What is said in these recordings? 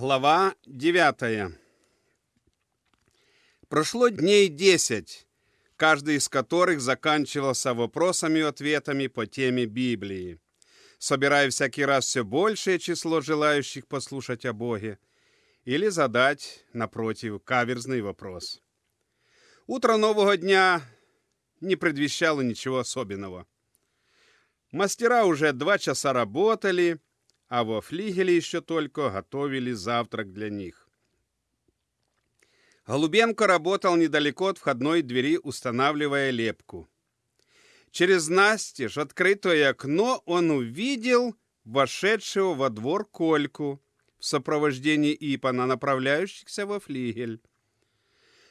Глава 9. Прошло дней 10, каждый из которых заканчивался вопросами и ответами по теме Библии, собирая всякий раз все большее число желающих послушать о Боге или задать, напротив, каверзный вопрос. Утро нового дня не предвещало ничего особенного. Мастера уже два часа работали, а во флигеле еще только готовили завтрак для них. Голубенко работал недалеко от входной двери, устанавливая лепку. Через настежь открытое окно он увидел вошедшего во двор Кольку в сопровождении Ипана, направляющихся во флигель.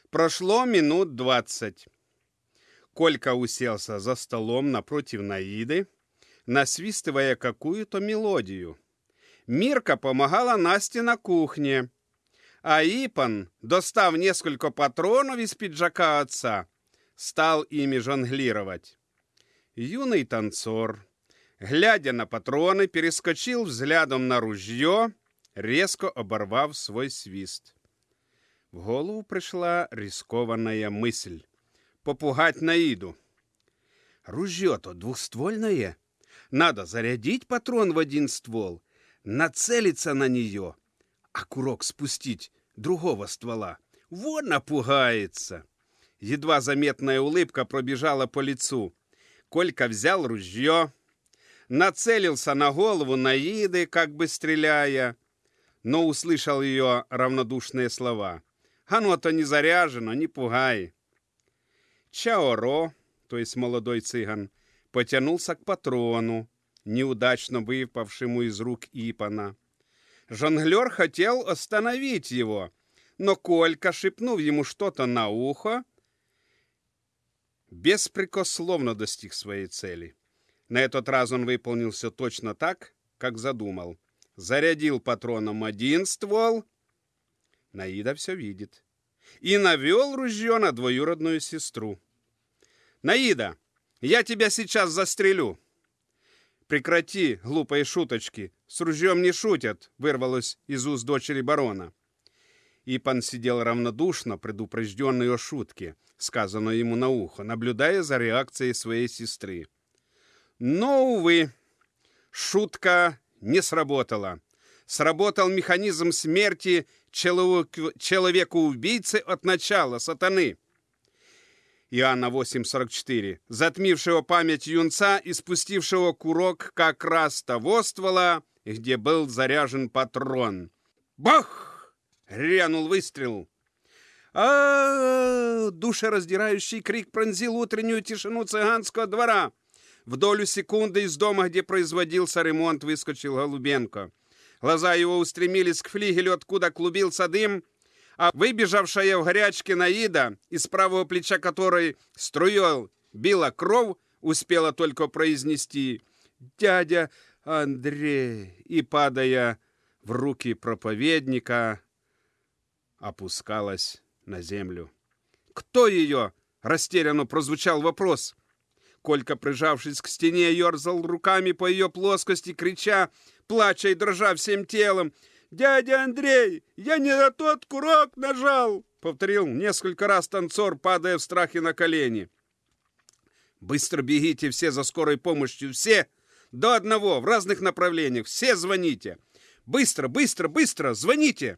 Прошло минут двадцать. Колька уселся за столом напротив Наиды, насвистывая какую-то мелодию. Мирка помогала Насте на кухне, а Ипан, достав несколько патронов из пиджака отца, стал ими жонглировать. Юный танцор, глядя на патроны, перескочил взглядом на ружье, резко оборвав свой свист. В голову пришла рискованная мысль — попугать Наиду. Ружье-то двухствольное — надо зарядить патрон в один ствол, нацелиться на нее, а курок спустить другого ствола. Вот напугается. Едва заметная улыбка пробежала по лицу. Колька взял ружье, нацелился на голову Наиды, как бы стреляя, но услышал ее равнодушные слова. «Оно-то не заряжено, не пугай». Чаоро, то есть молодой цыган, потянулся к патрону, неудачно выпавшему из рук Ипана. Жонглер хотел остановить его, но Колька, шепнув ему что-то на ухо, беспрекословно достиг своей цели. На этот раз он выполнил все точно так, как задумал. Зарядил патроном один ствол, Наида все видит, и навел ружье на двоюродную сестру. «Наида, я тебя сейчас застрелю!» «Прекрати, глупые шуточки! С ружьем не шутят!» вырвалось из уст дочери барона. Ипан сидел равнодушно, предупрежденный о шутке, сказанной ему на ухо, наблюдая за реакцией своей сестры. Но, увы, шутка не сработала. Сработал механизм смерти человека-убийцы от начала, сатаны. Иоанна 8.44, затмившего память юнца и спустившего курок как раз того ствола, где был заряжен патрон. Бах! Рянул выстрел. а, Душераздирающий крик пронзил утреннюю тишину цыганского двора. В долю секунды из дома, где производился ремонт, выскочил Голубенко. Глаза его устремились к флигелю, откуда клубился дым, а выбежавшая в горячке Наида, из правого плеча которой струей била кровь, успела только произнести «Дядя Андрей!» и, падая в руки проповедника, опускалась на землю. «Кто ее?» — растерянно прозвучал вопрос. Колька, прижавшись к стене, ерзал руками по ее плоскости, крича, плача и дрожа всем телом — «Дядя Андрей, я не на тот курок нажал!» Повторил несколько раз танцор, падая в страхе на колени. «Быстро бегите все за скорой помощью, все! До одного, в разных направлениях, все звоните! Быстро, быстро, быстро, звоните!»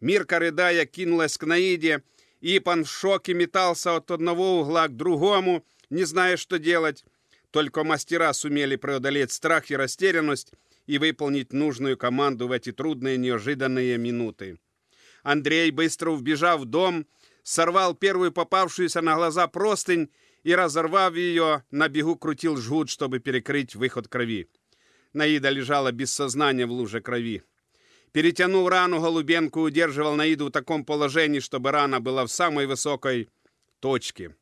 Мирка, рыдая, кинулась к Наиде. Ипан в шоке метался от одного угла к другому, не зная, что делать. Только мастера сумели преодолеть страх и растерянность, и выполнить нужную команду в эти трудные неожиданные минуты. Андрей, быстро вбежав в дом, сорвал первую попавшуюся на глаза простынь и, разорвав ее, на бегу крутил жгут, чтобы перекрыть выход крови. Наида лежала без сознания в луже крови. Перетянув рану, Голубенко удерживал Наиду в таком положении, чтобы рана была в самой высокой точке.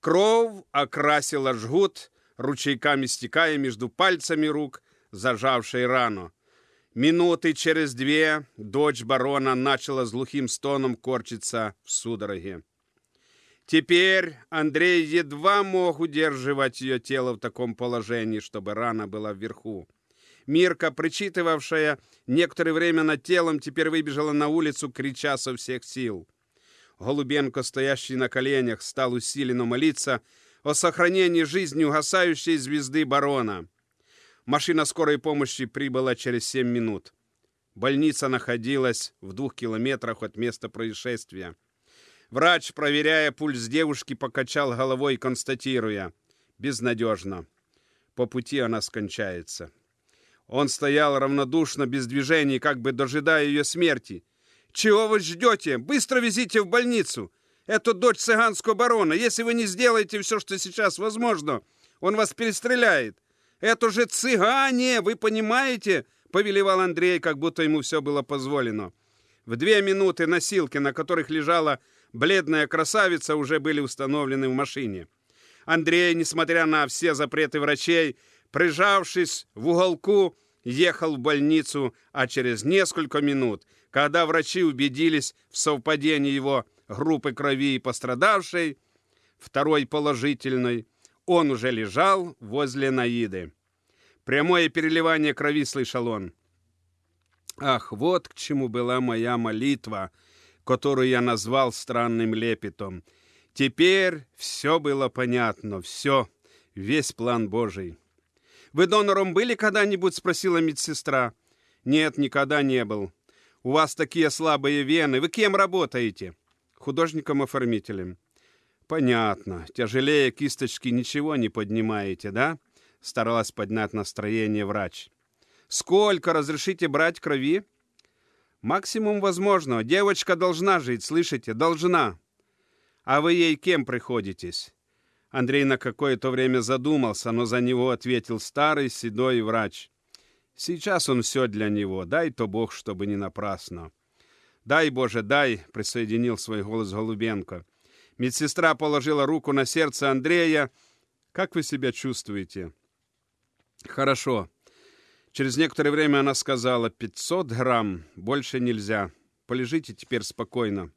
Кровь окрасила жгут, ручейками стекая между пальцами рук, зажавшей рану. Минуты через две дочь барона начала с глухим стоном корчиться в судороге. Теперь Андрей едва мог удерживать ее тело в таком положении, чтобы рана была вверху. Мирка, причитывавшая некоторое время над телом, теперь выбежала на улицу, крича со всех сил. Голубенко, стоящий на коленях, стал усиленно молиться о сохранении жизни угасающей звезды барона. Машина скорой помощи прибыла через семь минут. Больница находилась в двух километрах от места происшествия. Врач, проверяя пульс девушки, покачал головой, констатируя «безнадежно. По пути она скончается». Он стоял равнодушно, без движений, как бы дожидая ее смерти. «Чего вы ждете? Быстро везите в больницу! Это дочь цыганского барона. Если вы не сделаете все, что сейчас возможно, он вас перестреляет. Это же цыгане, вы понимаете?» Повелевал Андрей, как будто ему все было позволено. В две минуты носилки, на которых лежала бледная красавица, уже были установлены в машине. Андрей, несмотря на все запреты врачей, прижавшись в уголку, ехал в больницу, а через несколько минут, когда врачи убедились в совпадении его группы крови и пострадавшей, второй положительной, он уже лежал возле Наиды. Прямое переливание крови слышал он. Ах, вот к чему была моя молитва, которую я назвал странным лепетом. Теперь все было понятно, все, весь план Божий. «Вы донором были когда-нибудь?» — спросила медсестра. «Нет, никогда не был. У вас такие слабые вены. Вы кем работаете?» «Художником-оформителем». «Понятно. Тяжелее кисточки ничего не поднимаете, да?» Старалась поднять настроение врач. «Сколько разрешите брать крови?» «Максимум возможного. Девочка должна жить, слышите? Должна». «А вы ей кем приходитесь?» Андрей на какое-то время задумался, но за него ответил старый седой врач. Сейчас он все для него, дай-то Бог, чтобы не напрасно. «Дай, Боже, дай!» — присоединил свой голос Голубенко. Медсестра положила руку на сердце Андрея. «Как вы себя чувствуете?» «Хорошо». Через некоторое время она сказала, «500 грамм, больше нельзя. Полежите теперь спокойно».